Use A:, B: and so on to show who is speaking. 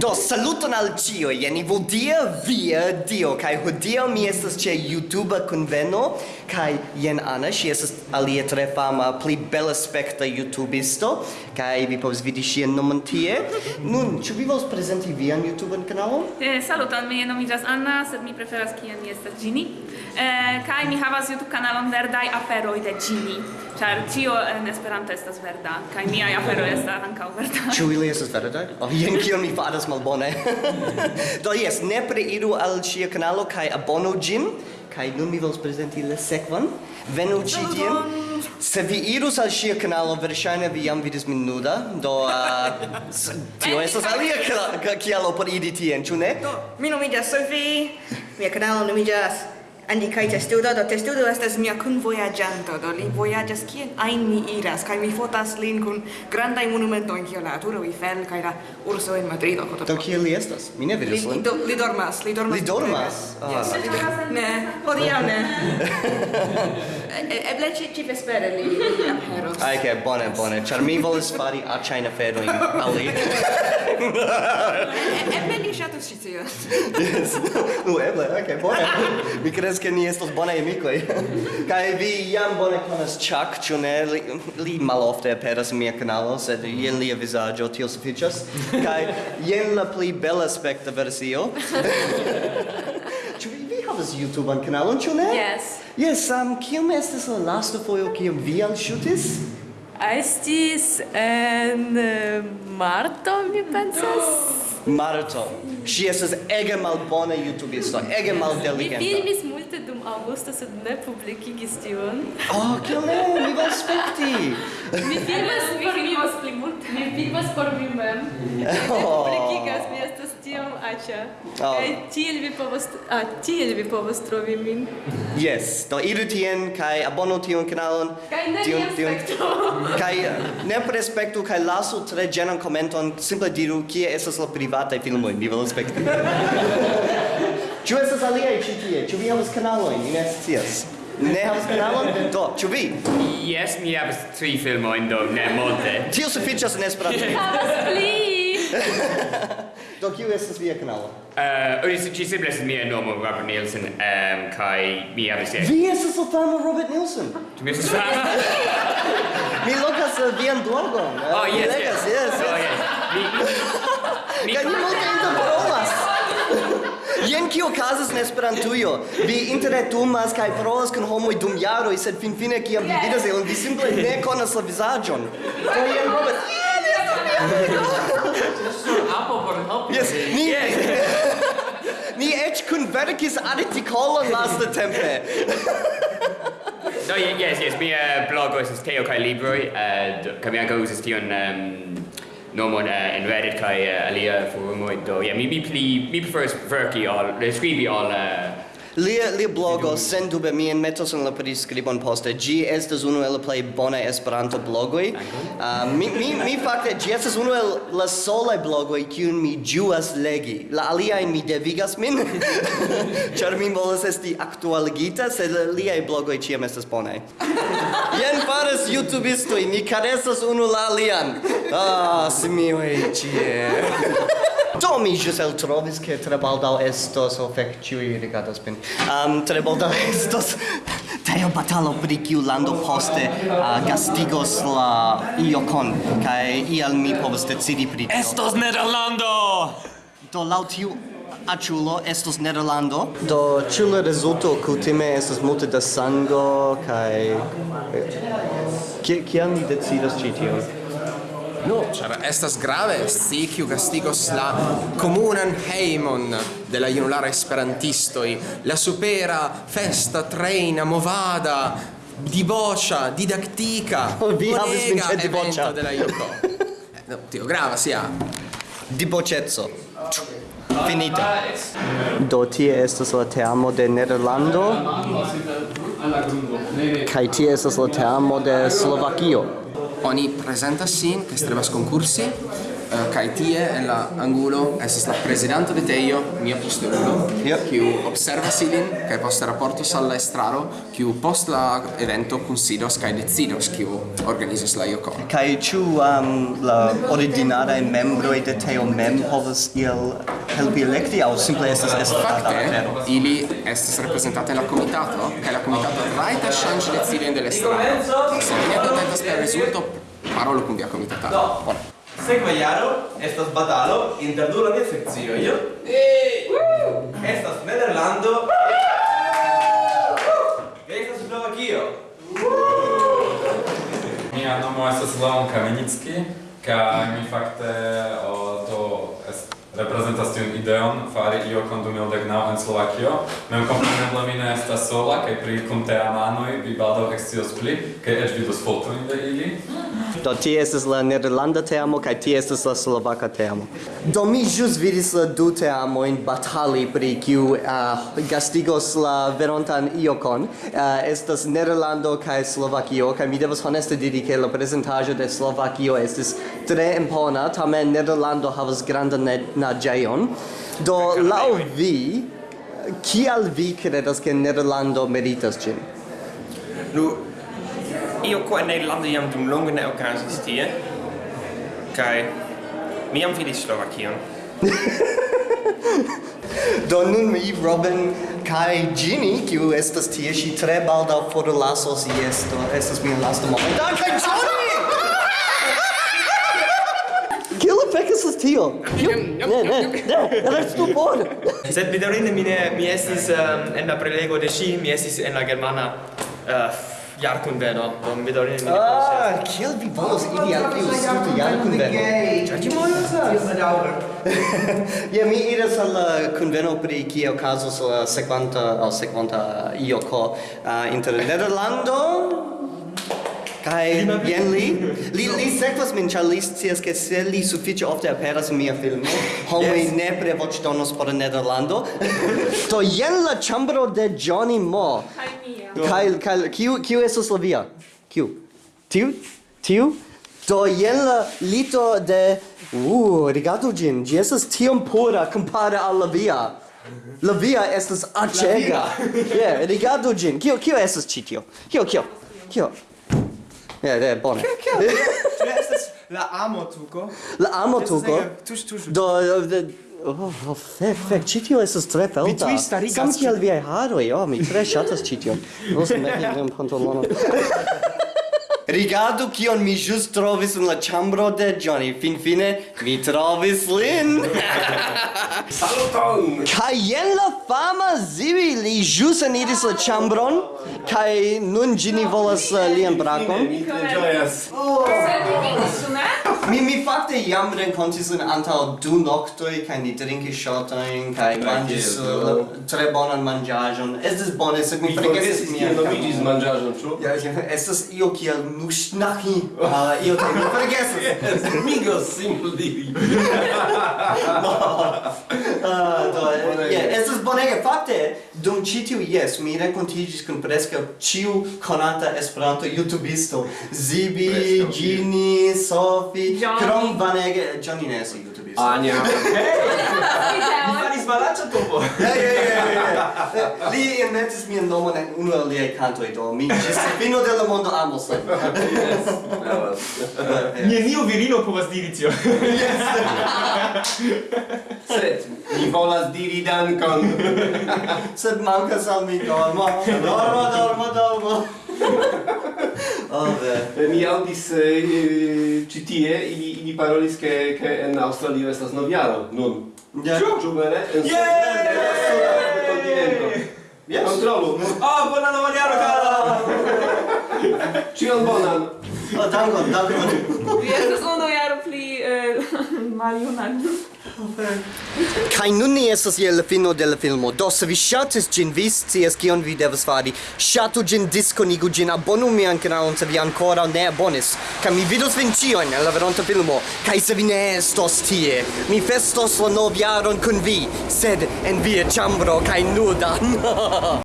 A: Do saluton al cio, jen Ivodia, via Dio, kai hodio mi estas ce YouTube conveno, kai jen Anna, si estas alia tre fama, pli bella spekta YouTubisto, kai vi povs vidi ŝian nomon tie. Nun, ĉu vi vols presenti vian YouTube kanalon?
B: Eh, saluton, mi nomiĝas Anna, sed mi preferas kiam mi estas Gini. Eh, kai mi havas YouTube kanalon Verdaj aferoj de Gini. Ĉar ĉio en Esperanto estas verda, kaj miaj aferoj estas ankaŭ verda.
A: Ĉu ili estas verdaj? Oh, jen kion mi faras malbone. Do jes, nepre iru al ŝia kanalo kaj abonu ĝin. Kaj nun mi volas prezenti la sekvan. Venu ĉi tien. Se vi irus al ŝia kanalo, verŝajne vi jam vidis min nuda, do uh, tio eh. estas alia kialo por iri tien, ĉu ne?
C: Do, mi nomiĝas Sophie, mia kanalo nomiĝas Andi kaj testudo, do testudo estas mia kunvojaĝanto, do li vojaĝas kien ajn mi iras, kaj mi fotas lin kun grandaj monumentojn kiel la Arturo Eiffel kaj la urso en Madrido.
A: Do kiel li estas? Mi ne vidis lin.
C: Do, li dormas, li dormas.
A: Li dormas? Ah,
C: ne, hodiaŭ ne. Eble ĉi ĉi vespere li aperos.
A: Ah, ok, bone, bone, ĉar mi volis fari aĉajn aferojn al li.
C: Eble ni ŝatus ĉi tion.
A: Yes. Nu, eble, ok, bone. Mi kredas ke ni estos bonaj amikoj. Kaj vi jam bone konas Chuck, ĉu ne? Li, li malofte aperas en mia kanalo, sed jen lia vizaĝo, tio sufiĉas. Kaj jen la pli bela aspekta versio. Ĉu vi havas YouTube-an kanalon, ĉu ne?
D: Yes.
A: Yes, um, kiam estis la lasta fojo kiam vi alŝutis?
D: Estis en eh, marto, mi pensas.
A: Marto. Ŝi estas ege malbona YouTubisto, ege
D: maldelikenta.
A: Mi
D: filmis multe dum Augusto, sed ne publikigis tion.
A: Ah, oh, kiel ne, mi vas spekti!
D: mi filmas por mi,
B: vas pli multe.
D: Mi filmas por mi mem. Mi
A: ne
D: publikigas, mi estas tiom aĉa.
A: Oh.
D: Kaj tiel vi povas, ah, tiel vi povas trovi min.
A: Yes, do iru tien, kaj abonu tion kanalon.
D: Kaj ne
A: tion, tion, Kaj eh, ne prespektu, kaj lasu tre ĝenan komenton, simple diru, kie estas la privataj filmoj, mi volas spekti. Ĉu estas aliaj ĉi tie? Ĉu vi havas kanalojn? Mi ne scias. Ne havas kanalon? Do, ĉu vi?
E: Jes, mi havas tri filmojn, do ne multe.
A: Tio sufiĉas en Esperanto.
D: Havas pli!
A: Do kiu estas via kanalo?
E: Uh, uh, ĝi simple estas mia nomo Robert Nielsen, um, kaj mi havas
A: Vi estas la fama Robert Nielsen.
E: Tu mi estas fama?
A: Mi lokas eh, vian blogon. Eh,
E: oh, yes,
A: yes.
E: Yes,
A: yes.
E: Oh, yes. Mi... Mi...
A: Jen kio okazas en Esperantujo. Vi interretumas kaj parolas kun homoj dum jaroj, sed finfine kiam vi vidas ilin, vi simple ne konas la vizaĝon. Do jen Robert. Yes, ni ni eĉ kunverkis artikolon lastatempe.
E: No, yes, yes, mia blogo estas Teo kaj libroj, eh, kaj mi ankaŭ uzas tion nomon uh, en Reddit kai uh, alia forumoi do yeah mi mi pli mi prefers verki al eh, scribi al uh,
A: Lia, lia blogo, sendube, mi metos en la priskribon poste, gi estas unu el plej bonaj Esperanto-blogoj. Uh, ah, mi, mi, mi fakte, gi estas unu el la solaj blogoj kiun mi ĝuas legi. La aliaj mi devigas min, ĉar mi volas esti aktualigita, sed liaj blogoj ĉiam estas bonaj. Jen faras YouTubistoj, ni karesas unu la alian. Ah, simioj ĉie. Do mi ĵus eltrovis ke tre baldaŭ estos oh fek ĉiuj rigardas min. Um, tre baldaŭ estos teo batalo pri kiu lando poste uh, gastigos la iokon kaj ial mi povas decidi pri tio.
F: Estos Nederlando.
A: Do laŭ tiu aĉulo estos Nederlando. Do ĉu la rezulto kutime estas multe da sango kaj eh, Kiam ni decidas ĉi tion?
F: No, char estas grave si kiu gastigos la komunan hejmon de la junulara esperantistoj, la supera festa trejna movada diboĉa, didaktika.
A: Oh, vi havis min ĉe diboĉa
F: de la eh, no, tio grava sia.
A: Diboĉeco. Finita. Do tie estas la termo de Nederlando. Kaj tie estas la termo de Slovakio.
F: oni presenta sin, que treba concursi, uh, kai tie en la angulo estas la presidente de Teio, mia posterulo,
A: yep.
F: kiu observas ilin kai poste raportos al la estraro, kiu post la evento kunsidos kai decidos kiu organizos la Jokon.
A: kai ĉu um, la originaraj membroj de Teio mem povas iel helpi elekti aŭ simple estas estrata afero?
F: Ili estas reprezentate en la comitato kaj la comitato rajtas ŝanĝi decidojn de la dell'estraro Se vi ne kontentas per rezulto, parolo kun via komitatano. Bone.
G: Sekva jaro estas batalo inter du landaj sekcioj. Eh! Estas Nederlando kaj estas Slovakio.
H: Mia nomo estas Leon Kamenicki kaj mi fakte o, do reprezentas tiun ideon fari io condume dec naŭ en Slovakio. Mem kompreneble mi ne estas sola kaj pri kunteamanoj vi baldaŭ ekscios pli kaj eĉ vidos fotojn de ili.
A: Do tie estas la nederlanda teamo kaj tie estas la slovaka teamo. Do mi ĵus vidis la du teamojn batali pri kiu uh, gastigos la verontan iokon. Uh, estas Nederlando kaj Slovakio kaj mi devas honeste diri ke la prezentaĵo de Slovakio estis tre impona, tamen Nederlando havas grandan naĝejon. Do laŭ vi kial vi kredas ke Nederlando meritas ĝin?
G: Nu, io qua in Nederland jam dum longe ne okazis tie. Kaj mi jam vidis Slovakion.
A: Do nun mi Robin kai Gini, kiu estas tie, ŝi tre baldaŭ forlasos jes, do estas mia lasta momento. kai Johnny! Kiel apekas estas tio? Ne, ne, ne, estas tu bone.
G: Sed bedaŭrinde mi ne mi estis ehm, en la prelego de ŝi, mi estis en la germana eh, jarkunveno, do mi daŭrinde ne
A: Ah, kiel vi volas idi al tiu studo jarkunveno?
G: Ĉar ĝi malestas.
A: Ja, mi iras al uh, la kunveno pri kie okazos la uh, sekvanta aŭ sekvanta ioko uh, inter Nederlando Kai jen li. li li sekvas min ĉar li scias ke se li sufiĉe ofte aperas en mia filmo homoj
G: yes.
A: nepre voĉdonos por Nederlando. Do jen la ĉambro de Johnny Mo
B: kaj mia
A: Kai kai kiu kiu estas la via? Kiu? Tiu? Tiu? Do jen la lito de uh, rigardu ĝin. Ĝi estas tiom pura kompare al la via. La via estas acega. Yeah, rigardu ĝin. Kio kio estas ĉi tio? Kio kio? Kio? Ja, yeah, bone.
G: Kio? Estas la amo tuko.
A: La amo tuko.
G: Tuŝ tuŝ.
A: Do Oh, fek, fek, ĉi tio estas tre felta.
G: Vi tuj starigas
A: kiel viaj haroj, oh, mi tre ŝatas ĉi tion. me meti mian pantalonon. Rigardu kion mi ĵus trovis en la ĉambro de Johnny. Finfine mi trovis lin.
F: Saluton!
A: Kaj jen la fama Zibi li ĵus eniris la ĉambron kaj nun ĝi volas uh, lian brakon.
H: Mi ĝojas.
B: Oh
A: mi mi fakte jam renkontis lin antaŭ du noktoj kaj ni drinkis ŝotojn kaj manĝis uh, tre bonan manĝaĵon. Estis bone, sed mi forgesis mian
I: nomiĝis manĝaĵon, ĉu?
A: Ja, estas io kiel nuŝnahi. Ah, io te mi forgesis.
I: Migos simple diri.
A: Ah, do, ja, estas bonege fakte. Dum citiu, yes, mi rencontigis kun presca ciu konata esperanto youtubisto. Zibi, Gini,
B: Sofi,
A: Krom Vanege, Johnny Nessi, youtubisto.
B: Anja.
G: Hey! Malaĉa Topo.
A: Ja, ja, ja, ja. Eh, li inventis mian nomon en unu el liaj kantoj, do mi ĝis fino de la mondo amos lin. Eh, eh.
G: Neniu virino povas diri tion.
I: Sed mi volas diri dankon.
A: Sed mankas al mi dormo. Dormo, dormo, dormo.
I: Mi aŭdis ĉi y, y, tie ili ili parolis ke ke en Aŭstralio estas novjaro nun.
A: Ĉu
I: ĉu vere?
A: Jes.
I: Kontrolu.
G: O, bonan novjaro kara.
I: Ĉion bonan.
A: O, dankon, dankon.
B: Jes, unu no, no, jaro pli y, maljuna.
A: Kai nun ni estas je la fino de la filmo. Do se vi ŝatis ĝin, vi scias kion vi devas fari. Ŝatu ĝin, diskonigu ĝin, abonu mian kanalon se vi ankoraŭ ne abonis. Kaj mi vidos vin ĉiujn en la veronta filmo. Kaj se vi ne estos tie, mi festos la novjaron kun vi, sed en via ĉambro kaj nuda.